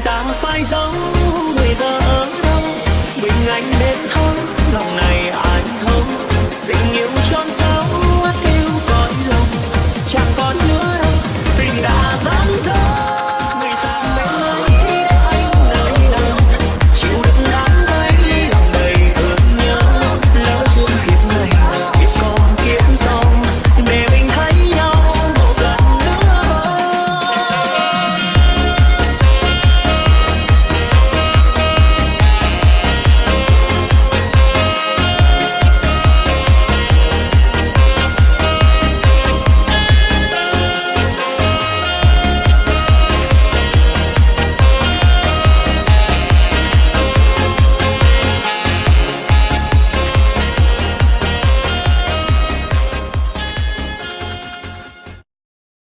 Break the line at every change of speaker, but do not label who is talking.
ta phải sống người giờ ở.